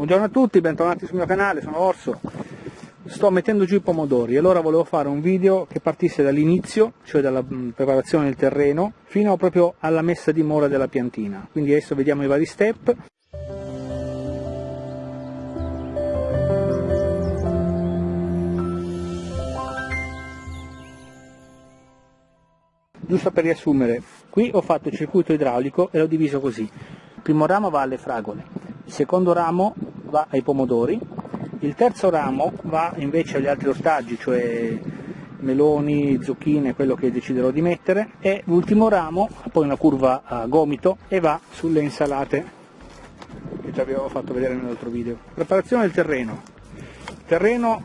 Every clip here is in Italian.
Buongiorno a tutti, bentornati sul mio canale, sono Orso. Sto mettendo giù i pomodori e allora volevo fare un video che partisse dall'inizio, cioè dalla mm, preparazione del terreno, fino proprio alla messa a dimora della piantina. Quindi adesso vediamo i vari step. Giusto per riassumere, qui ho fatto il circuito idraulico e l'ho diviso così. Il primo ramo va alle fragole, il secondo ramo va ai pomodori, il terzo ramo va invece agli altri ortaggi, cioè meloni, zucchine, quello che deciderò di mettere, e l'ultimo ramo, poi una curva a gomito, e va sulle insalate che già vi avevo fatto vedere nell'altro video. Preparazione del terreno. Il terreno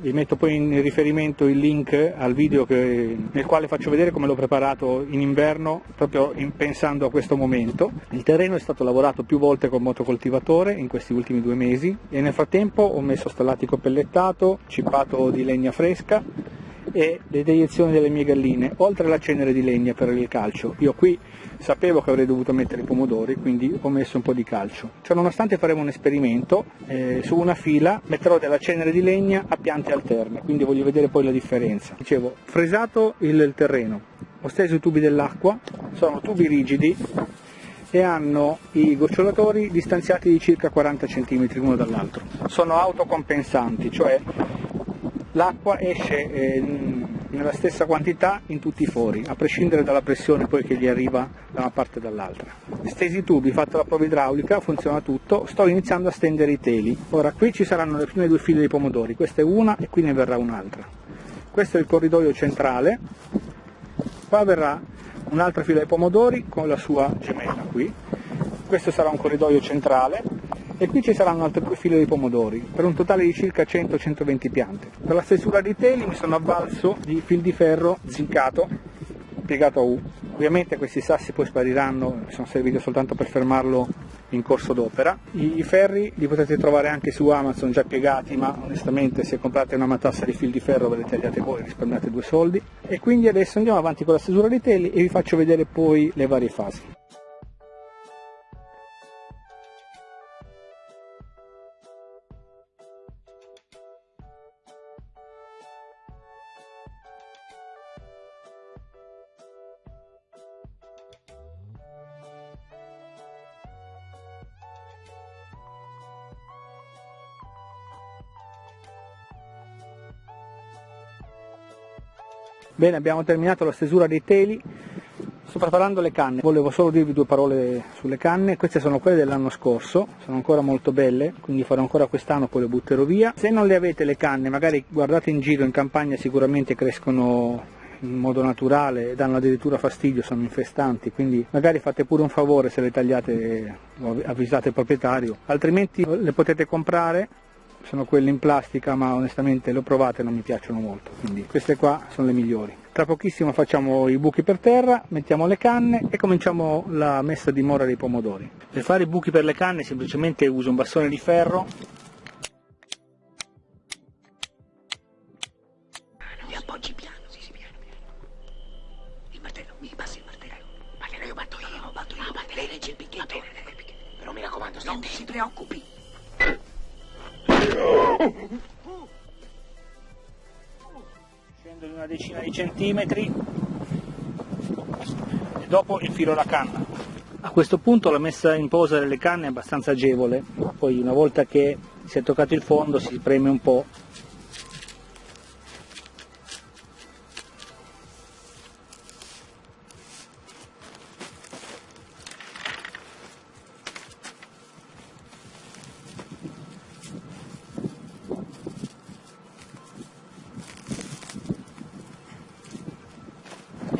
vi metto poi in riferimento il link al video che, nel quale faccio vedere come l'ho preparato in inverno proprio in, pensando a questo momento. Il terreno è stato lavorato più volte con motocoltivatore in questi ultimi due mesi e nel frattempo ho messo stallatico pellettato, cippato di legna fresca e le deiezioni delle mie galline, oltre alla cenere di legna per il calcio. Io qui sapevo che avrei dovuto mettere i pomodori, quindi ho messo un po' di calcio. Cioè, nonostante faremo un esperimento, eh, su una fila metterò della cenere di legna a piante alterne, quindi voglio vedere poi la differenza. Dicevo, fresato il terreno, ho steso i tubi dell'acqua, sono tubi rigidi e hanno i gocciolatori distanziati di circa 40 cm l'uno dall'altro. Sono autocompensanti, cioè l'acqua esce eh, nella stessa quantità in tutti i fori, a prescindere dalla pressione poi che gli arriva da una parte o dall'altra. Stesi i tubi, fatta la prova idraulica, funziona tutto, sto iniziando a stendere i teli. Ora qui ci saranno le prime due file di pomodori, questa è una e qui ne verrà un'altra. Questo è il corridoio centrale, qua verrà un'altra fila di pomodori con la sua gemella qui, questo sarà un corridoio centrale e qui ci saranno altre due file di pomodori per un totale di circa 100-120 piante. Per la stesura dei teli mi sono avvalso di fil di ferro zincato piegato a U. Ovviamente questi sassi poi spariranno, sono serviti soltanto per fermarlo in corso d'opera. I ferri li potete trovare anche su Amazon già piegati, ma onestamente se comprate una matassa di fil di ferro ve le tagliate voi, risparmiate due soldi. E quindi adesso andiamo avanti con la stesura dei teli e vi faccio vedere poi le varie fasi. Bene, abbiamo terminato la stesura dei teli, sto preparando le canne, volevo solo dirvi due parole sulle canne, queste sono quelle dell'anno scorso, sono ancora molto belle, quindi farò ancora quest'anno, poi le butterò via. Se non le avete le canne, magari guardate in giro, in campagna sicuramente crescono in modo naturale, danno addirittura fastidio, sono infestanti, quindi magari fate pure un favore se le tagliate o avvisate il proprietario, altrimenti le potete comprare sono quelle in plastica ma onestamente le ho provate e non mi piacciono molto, quindi queste qua sono le migliori. Tra pochissimo facciamo i buchi per terra, mettiamo le canne e cominciamo la messa di mora dei pomodori. Per fare i buchi per le canne semplicemente uso un bastone di ferro centimetri e dopo infilo la canna. A questo punto la messa in posa delle canne è abbastanza agevole, poi una volta che si è toccato il fondo si preme un po'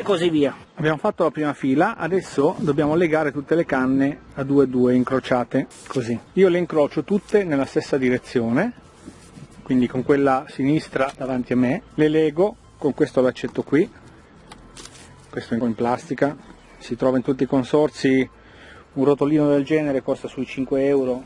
così via. Abbiamo fatto la prima fila, adesso dobbiamo legare tutte le canne a due a due incrociate, così. Io le incrocio tutte nella stessa direzione, quindi con quella sinistra davanti a me, le lego con questo laccetto qui, questo in plastica, si trova in tutti i consorzi, un rotolino del genere costa sui 5 euro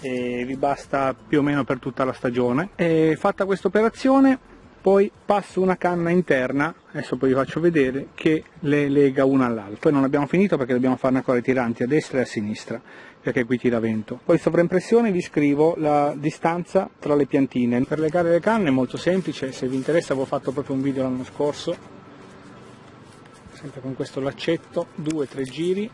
e vi basta più o meno per tutta la stagione. E fatta questa operazione poi passo una canna interna, adesso poi vi faccio vedere, che le lega una all'altra. Poi non abbiamo finito perché dobbiamo farne ancora i tiranti a destra e a sinistra, perché qui tira vento. Poi sovraimpressione vi scrivo la distanza tra le piantine. Per legare le canne è molto semplice, se vi interessa avevo fatto proprio un video l'anno scorso, sempre con questo laccetto, due o tre giri,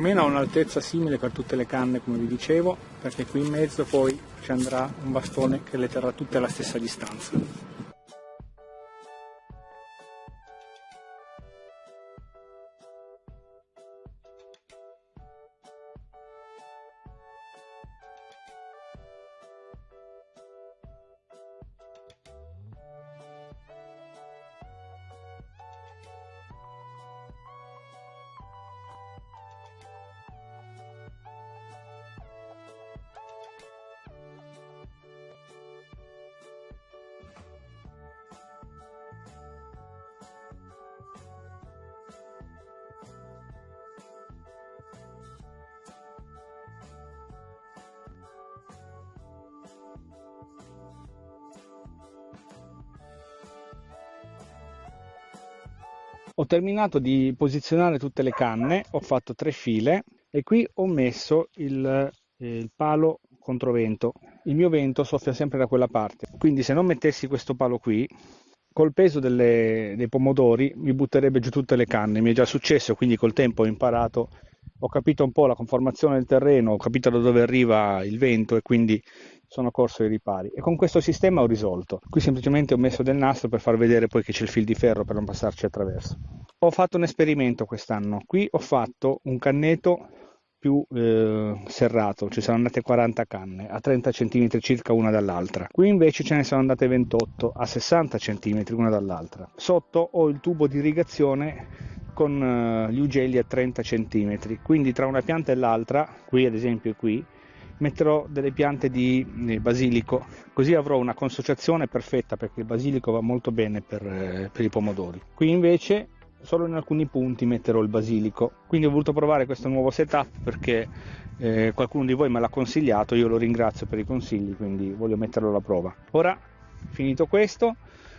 meno a un'altezza simile per tutte le canne come vi dicevo perché qui in mezzo poi ci andrà un bastone che le terrà tutte alla stessa distanza ho terminato di posizionare tutte le canne ho fatto tre file e qui ho messo il, eh, il palo controvento. Il mio vento soffia sempre da quella parte. Quindi se non mettessi questo palo qui col peso delle, dei pomodori mi butterebbe giù tutte le canne. Mi è già successo quindi col tempo ho imparato ho capito un po' la conformazione del terreno ho capito da dove arriva il vento e quindi sono corso ai ripari e con questo sistema ho risolto. Qui semplicemente ho messo del nastro per far vedere poi che c'è il fil di ferro per non passarci attraverso. Ho fatto un esperimento quest'anno, qui ho fatto un canneto più eh, serrato, ci sono andate 40 canne a 30 cm circa una dall'altra. Qui invece ce ne sono andate 28 a 60 cm una dall'altra. Sotto ho il tubo di irrigazione con eh, gli ugelli a 30 cm, quindi tra una pianta e l'altra, qui ad esempio qui, metterò delle piante di basilico, così avrò una consociazione perfetta perché il basilico va molto bene per, eh, per i pomodori. Qui invece solo in alcuni punti metterò il basilico, quindi ho voluto provare questo nuovo setup perché eh, qualcuno di voi me l'ha consigliato, io lo ringrazio per i consigli, quindi voglio metterlo alla prova. Ora, finito questo,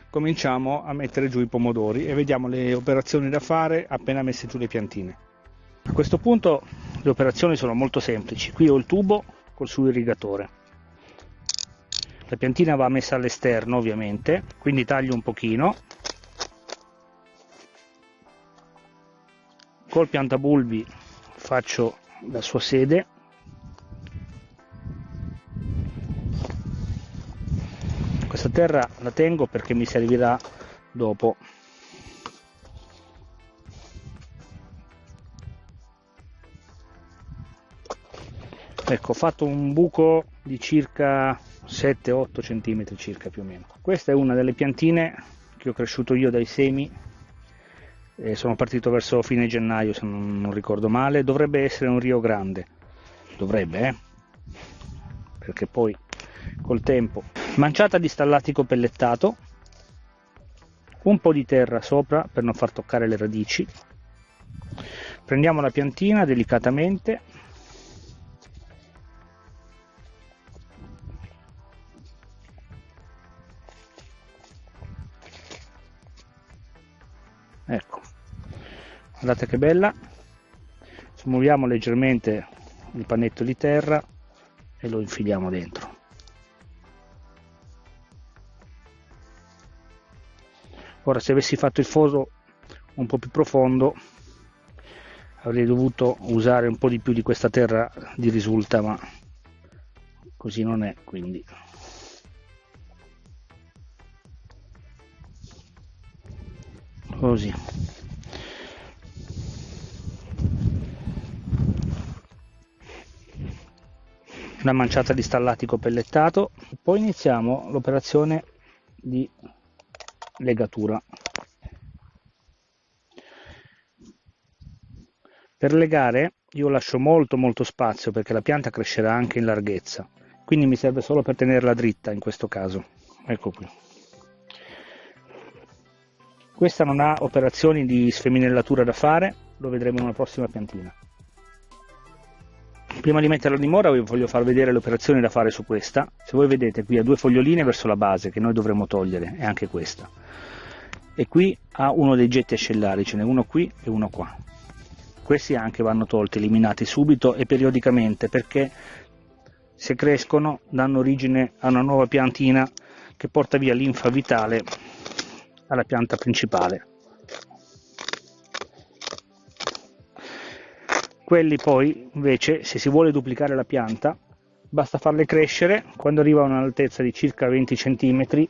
cominciamo a mettere giù i pomodori e vediamo le operazioni da fare appena messe giù le piantine. A questo punto le operazioni sono molto semplici, qui ho il tubo col suo irrigatore. La piantina va messa all'esterno ovviamente, quindi taglio un pochino. Col piantabulbi faccio la sua sede. Questa terra la tengo perché mi servirà dopo ecco ho fatto un buco di circa 7-8 cm circa più o meno. Questa è una delle piantine che ho cresciuto io dai semi e sono partito verso fine gennaio se non, non ricordo male. Dovrebbe essere un Rio Grande. Dovrebbe eh? perché poi col tempo manciata di stallatico pellettato un po' di terra sopra per non far toccare le radici. Prendiamo la piantina delicatamente guardate che bella. Smuoviamo leggermente il panetto di terra e lo infiliamo dentro. Ora se avessi fatto il foso un po' più profondo avrei dovuto usare un po' di più di questa terra di risulta ma così non è quindi. Così una manciata di stallatico pellettato. Poi iniziamo l'operazione di legatura. Per legare io lascio molto molto spazio perché la pianta crescerà anche in larghezza. Quindi mi serve solo per tenerla dritta in questo caso. Ecco qui. Questa non ha operazioni di sfeminellatura da fare, lo vedremo in una prossima piantina. Prima di metterla a dimora vi voglio far vedere le operazioni da fare su questa. Se voi vedete qui ha due foglioline verso la base che noi dovremmo togliere e anche questa. E qui ha uno dei getti ascellari ce n'è uno qui e uno qua. Questi anche vanno tolti eliminati subito e periodicamente perché se crescono danno origine a una nuova piantina che porta via linfa vitale alla pianta principale quelli poi invece se si vuole duplicare la pianta basta farle crescere. Quando arriva a un'altezza di circa 20 cm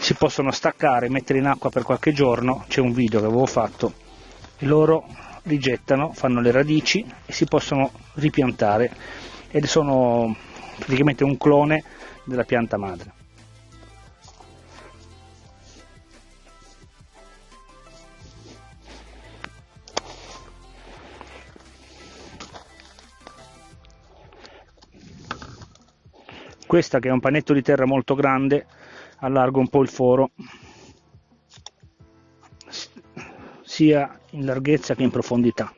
si possono staccare mettere in acqua per qualche giorno. C'è un video che avevo fatto. E loro rigettano fanno le radici e si possono ripiantare. Ed sono praticamente un clone della pianta madre questa che è un panetto di terra molto grande allargo un po' il foro. Sia in larghezza che in profondità.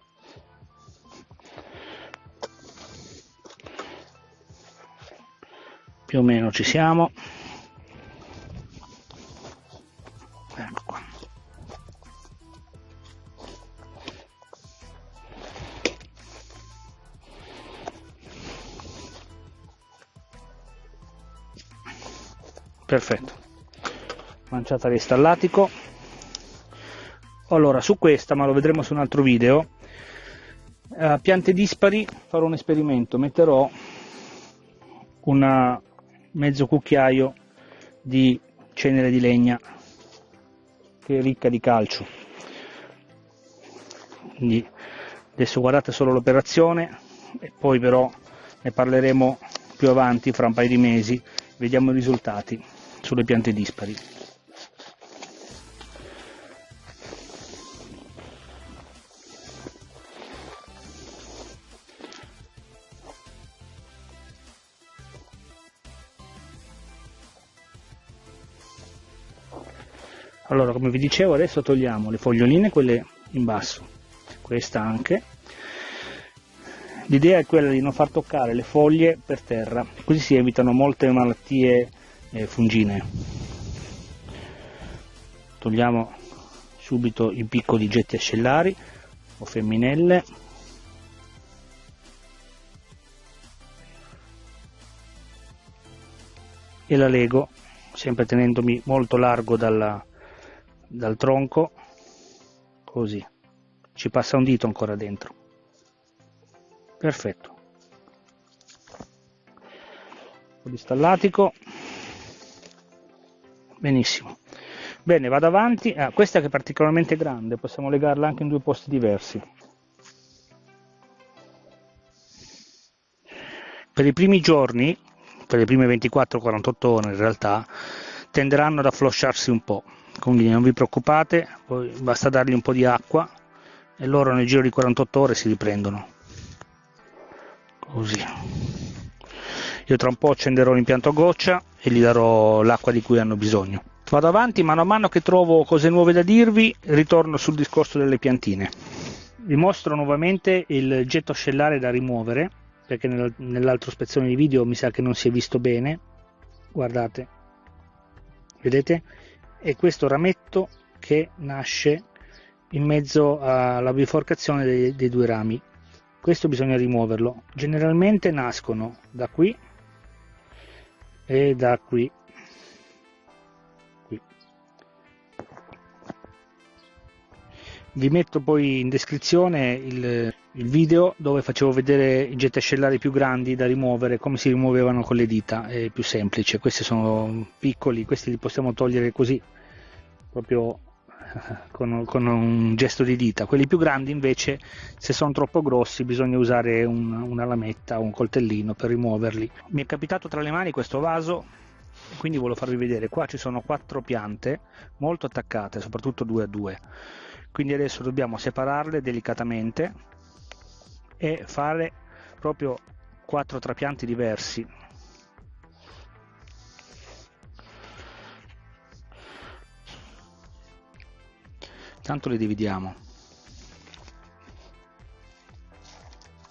Più o meno ci siamo perfetto. Manciata di stallatico allora su questa ma lo vedremo su un altro video eh, piante dispari farò un esperimento. Metterò un mezzo cucchiaio di cenere di legna che è ricca di calcio. Quindi adesso guardate solo l'operazione e poi però ne parleremo più avanti fra un paio di mesi. Vediamo i risultati sulle piante dispari. Allora, come vi dicevo, adesso togliamo le foglioline, quelle in basso, questa anche. L'idea è quella di non far toccare le foglie per terra, così si evitano molte malattie eh, fungine. Togliamo subito i piccoli getti ascellari o femminelle. E la lego sempre tenendomi molto largo dalla, dal tronco così. Ci passa un dito ancora dentro. Perfetto. Un po' di benissimo. Bene vado avanti. Ah, questa che è particolarmente grande possiamo legarla anche in due posti diversi. Per i primi giorni per le prime 24-48 ore in realtà tenderanno ad afflosciarsi un po' quindi non vi preoccupate basta dargli un po' di acqua e loro nel giro di 48 ore si riprendono. Così io tra un po' accenderò l'impianto a goccia e gli darò l'acqua di cui hanno bisogno. Vado avanti, mano a mano che trovo cose nuove da dirvi, ritorno sul discorso delle piantine. Vi mostro nuovamente il getto ascellare da rimuovere, perché nell'altra spezzone di video mi sa che non si è visto bene. Guardate, vedete? E questo rametto che nasce in mezzo alla biforcazione dei, dei due rami. Questo bisogna rimuoverlo. Generalmente nascono da qui e da qui. Vi metto poi in descrizione il, il video dove facevo vedere i getti ascellari più grandi da rimuovere come si rimuovevano con le dita è più semplice. Questi sono piccoli questi li possiamo togliere così proprio con, con, un gesto di dita. Quelli più grandi invece, se sono troppo grossi, bisogna usare un, una lametta o un coltellino per rimuoverli. Mi è capitato tra le mani questo vaso, quindi volevo farvi vedere. Qua ci sono quattro piante molto attaccate, soprattutto due a due. Quindi adesso dobbiamo separarle delicatamente e fare proprio quattro trapianti diversi tanto le dividiamo.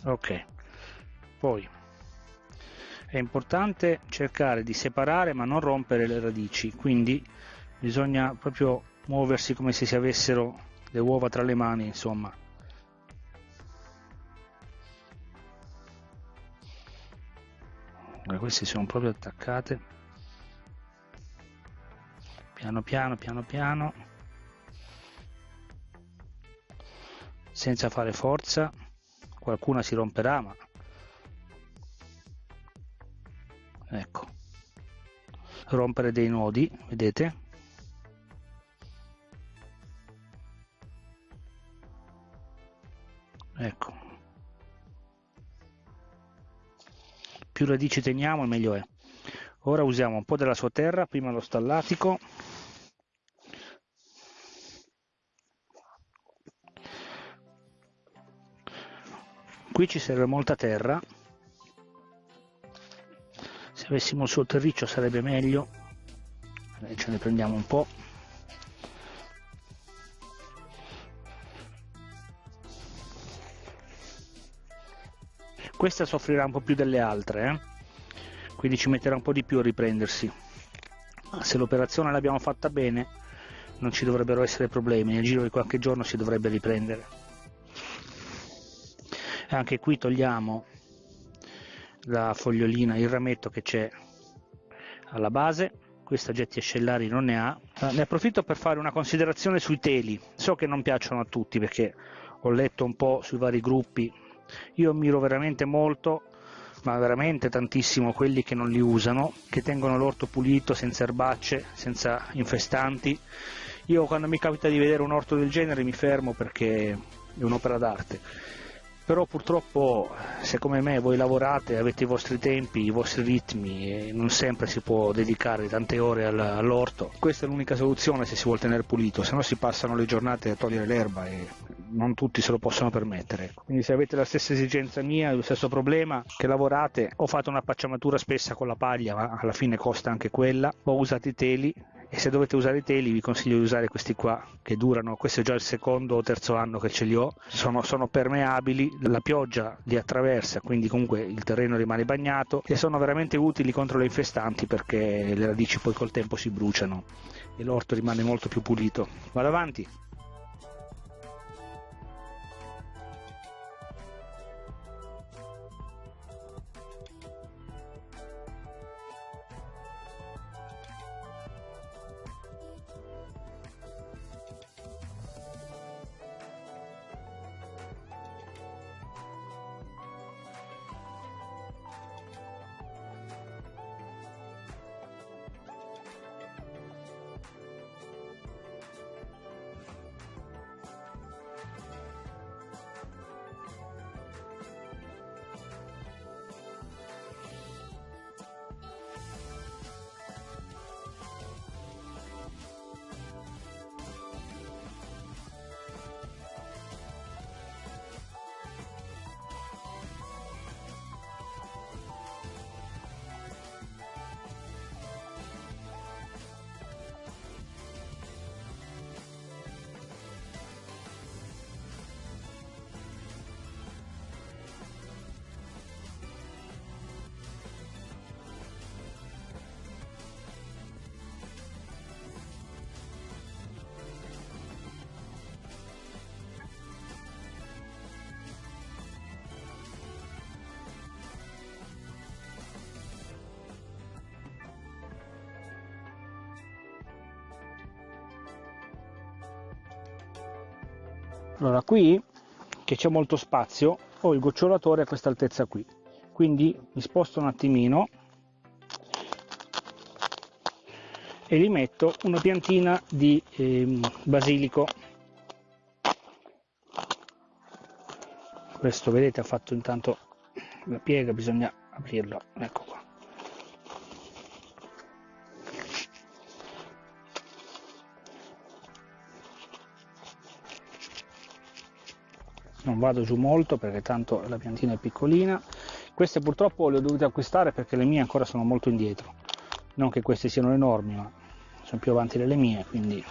Ok. Poi è importante cercare di separare ma non rompere le radici quindi bisogna proprio muoversi come se si avessero le uova tra le mani insomma. Queste sono proprio attaccate. Piano piano piano piano senza fare forza. Qualcuna si romperà ma ecco. Rompere dei nodi vedete? Ecco. Più radici teniamo meglio è. Ora usiamo un po' della sua terra prima lo stallatico qui ci serve molta terra. Se avessimo il suo terriccio sarebbe meglio. Ce ne prendiamo un po' questa soffrirà un po' più delle altre eh? quindi ci metterà un po' di più a riprendersi. Ma se l'operazione l'abbiamo fatta bene non ci dovrebbero essere problemi. Nel giro di qualche giorno si dovrebbe riprendere anche qui togliamo la fogliolina, il rametto che c'è alla base. Questa getti ascellari non ne ha. Eh, ne approfitto per fare una considerazione sui teli. So che non piacciono a tutti perché ho letto un po' sui vari gruppi. Io ammiro veramente molto ma veramente tantissimo quelli che non li usano che tengono l'orto pulito senza erbacce senza infestanti. Io quando mi capita di vedere un orto del genere mi fermo perché è un'opera d'arte però purtroppo se come me voi lavorate, avete i vostri tempi, i vostri ritmi e non sempre si può dedicare tante ore all'orto, questa è l'unica soluzione se si vuole tenere pulito, se no si passano le giornate a togliere l'erba e non tutti se lo possono permettere. Quindi se avete la stessa esigenza mia, lo stesso problema, che lavorate o fate una pacciamatura spessa con la paglia, ma alla fine costa anche quella, o usate i teli e se dovete usare i teli vi consiglio di usare questi qua che durano, questo è già il secondo o terzo anno che ce li ho, sono, sono permeabili, la pioggia li attraversa quindi comunque il terreno rimane bagnato e sono veramente utili contro le infestanti perché le radici poi col tempo si bruciano e l'orto rimane molto più pulito. Vado avanti. Allora qui che c'è molto spazio ho il gocciolatore a questa altezza qui. Quindi mi sposto un attimino e gli metto una piantina di eh, basilico. Questo vedete ha fatto intanto la piega bisogna aprirlo. Ecco qua non vado giù molto perché tanto la piantina è piccolina. Queste purtroppo le ho dovute acquistare perché le mie ancora sono molto indietro. Non che queste siano enormi ma sono più avanti delle mie quindi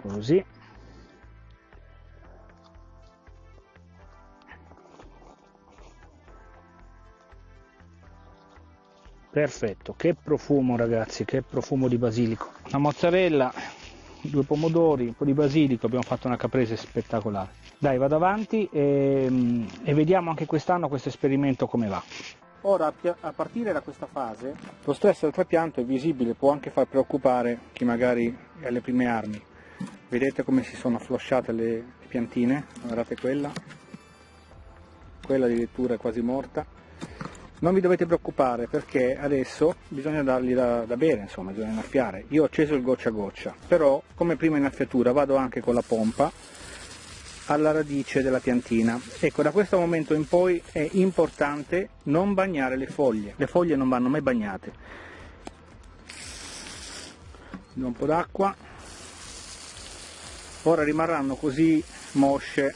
così. Perfetto. Che profumo ragazzi che profumo di basilico. La mozzarella due pomodori un po' di basilico abbiamo fatto una caprese spettacolare dai vado avanti e, e vediamo anche quest'anno questo esperimento come va Ora, a partire da questa fase, lo stress del trapianto è visibile, può anche far preoccupare chi magari è alle prime armi. Vedete come si sono afflosciate le piantine? Guardate quella, quella addirittura è quasi morta. Non vi dovete preoccupare perché adesso bisogna dargli da, da bere, insomma, bisogna innaffiare. Io ho acceso il goccia a goccia, però come prima innaffiatura vado anche con la pompa alla radice della piantina. Ecco, da questo momento in poi è importante non bagnare le foglie, le foglie non vanno mai bagnate. un po' d'acqua, ora rimarranno così mosce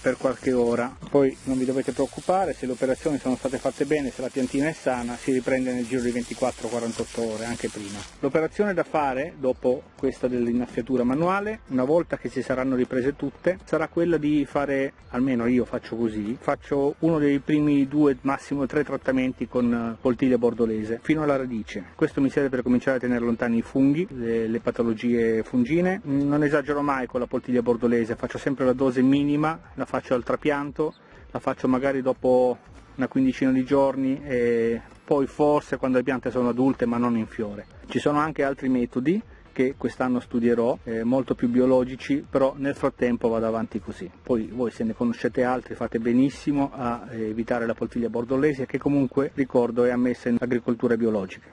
per qualche ora. Poi non vi dovete preoccupare, se le operazioni sono state fatte bene, se la piantina è sana, si riprende nel giro di 24-48 ore, anche prima. L'operazione da fare, dopo questa dell'innaffiatura manuale, una volta che si saranno riprese tutte, sarà quella di fare, almeno io faccio così, faccio uno dei primi due, massimo tre trattamenti con eh, poltiglia bordolese, fino alla radice. Questo mi serve per cominciare a tenere lontani i funghi, le, le patologie fungine. Non esagero mai con la poltiglia bordolese, faccio sempre la dose minima, la al trapianto, la faccio magari dopo una quindicina di giorni e poi forse quando le piante sono adulte ma non in fiore. Ci sono anche altri metodi che quest'anno studierò, eh, molto più biologici, però nel frattempo vado avanti così. Poi voi se ne conoscete altri fate benissimo a eh, evitare la poltiglia bordolese che comunque ricordo è ammessa in agricoltura biologica.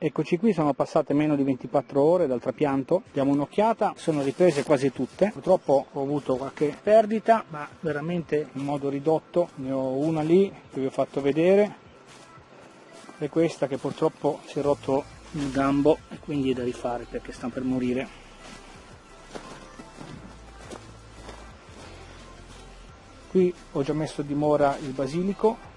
Eccoci qui, sono passate meno di 24 ore dal trapianto, diamo un'occhiata, sono riprese quasi tutte, purtroppo ho avuto qualche perdita, ma veramente in modo ridotto, ne ho una lì che vi ho fatto vedere, e questa che purtroppo si è rotto il gambo e quindi è da rifare perché sta per morire. Qui ho già messo di mora il basilico,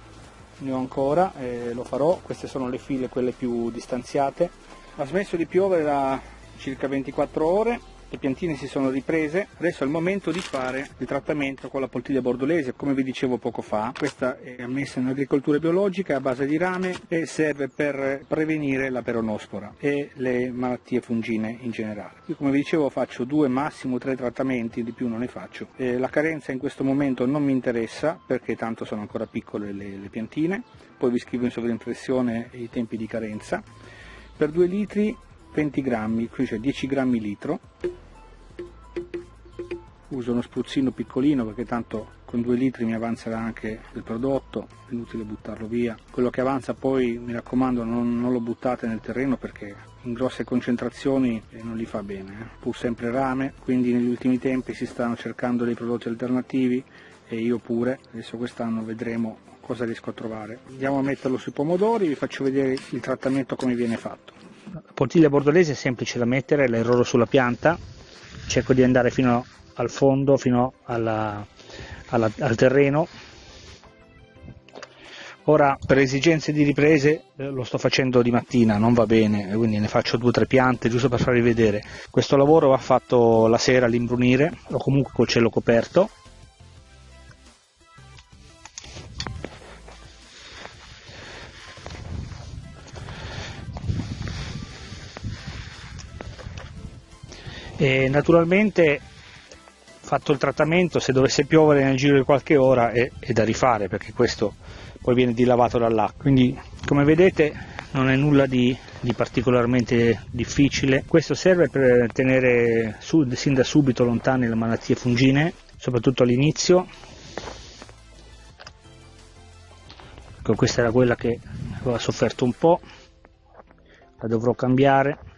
ne ho ancora e lo farò, queste sono le file quelle più distanziate. Ha smesso di piovere da circa 24 ore le piantine si sono riprese, adesso è il momento di fare il trattamento con la poltiglia bordolese, come vi dicevo poco fa. Questa è ammessa in agricoltura biologica, è a base di rame e serve per prevenire la peronospora e le malattie fungine in generale. Io come vi dicevo faccio due, massimo tre trattamenti, di più non ne faccio. E la carenza in questo momento non mi interessa perché tanto sono ancora piccole le, le piantine, poi vi scrivo in sovraimpressione i tempi di carenza. Per 2 litri 20 grammi, qui c'è 10 grammi litro, uso uno spruzzino piccolino perché tanto con 2 litri mi avanzerà anche il prodotto, è inutile buttarlo via. Quello che avanza poi mi raccomando non, non lo buttate nel terreno perché in grosse concentrazioni eh, non li fa bene, eh. pur sempre rame, quindi negli ultimi tempi si stanno cercando dei prodotti alternativi e io pure, adesso quest'anno vedremo cosa riesco a trovare. Andiamo a metterlo sui pomodori, vi faccio vedere il trattamento come viene fatto. La poltiglia bordolese è semplice da mettere, la irroro sulla pianta, cerco di andare fino al fondo, fino alla, alla, al terreno. Ora per esigenze di riprese eh, lo sto facendo di mattina, non va bene, quindi ne faccio due o tre piante giusto per farvi vedere. Questo lavoro va fatto la sera all'imbrunire o comunque col cielo coperto E naturalmente fatto il trattamento se dovesse piovere nel giro di qualche ora è, è da rifare perché questo poi viene dilavato dall'acqua quindi come vedete non è nulla di, di particolarmente difficile. Questo serve per tenere su, sin da subito lontane le malattie fungine, soprattutto all'inizio. Ecco, questa era quella che aveva sofferto un po', la dovrò cambiare.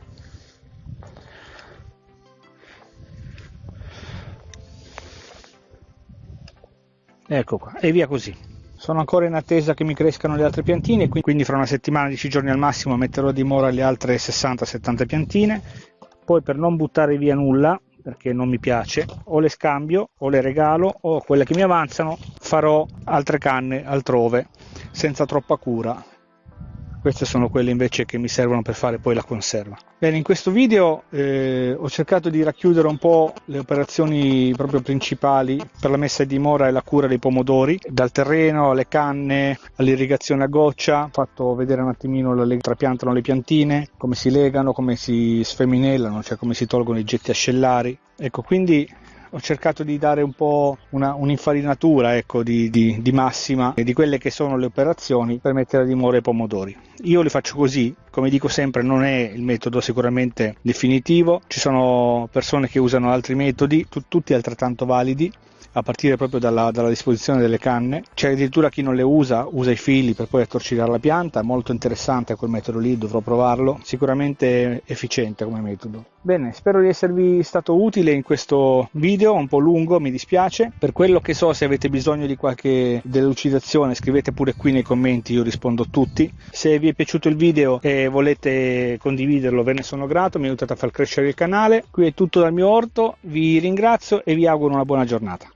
Ecco qua, e via così. Sono ancora in attesa che mi crescano le altre piantine, quindi fra una settimana, 10 giorni al massimo, metterò a dimora le altre 60-70 piantine. Poi per non buttare via nulla, perché non mi piace, o le scambio o le regalo o quelle che mi avanzano farò altre canne altrove senza troppa cura queste sono quelle invece che mi servono per fare poi la conserva. Bene, in questo video eh, ho cercato di racchiudere un po' le operazioni proprio principali per la messa a dimora e la cura dei pomodori, dal terreno alle canne, all'irrigazione a goccia, ho fatto vedere un attimino le trapiantano le piantine, come si legano, come si sfeminellano, cioè come si tolgono i getti ascellari. Ecco, quindi ho cercato di dare un po' una, un'infarinatura ecco, di, di, di, massima di quelle che sono le operazioni per mettere a dimora i pomodori. Io li faccio così, come dico sempre non è il metodo sicuramente definitivo, ci sono persone che usano altri metodi, tu, tutti altrettanto validi, a partire proprio dalla, dalla, disposizione delle canne. C'è addirittura chi non le usa, usa i fili per poi attorcigliare la pianta, molto interessante quel metodo lì, dovrò provarlo, sicuramente efficiente come metodo. Bene, spero di esservi stato utile in questo video, un po' lungo, mi dispiace. Per quello che so, se avete bisogno di qualche delucidazione, scrivete pure qui nei commenti, io rispondo a tutti. Se vi è piaciuto il video e volete condividerlo, ve ne sono grato, mi aiutate a far crescere il canale. Qui è tutto dal mio orto, vi ringrazio e vi auguro una buona giornata.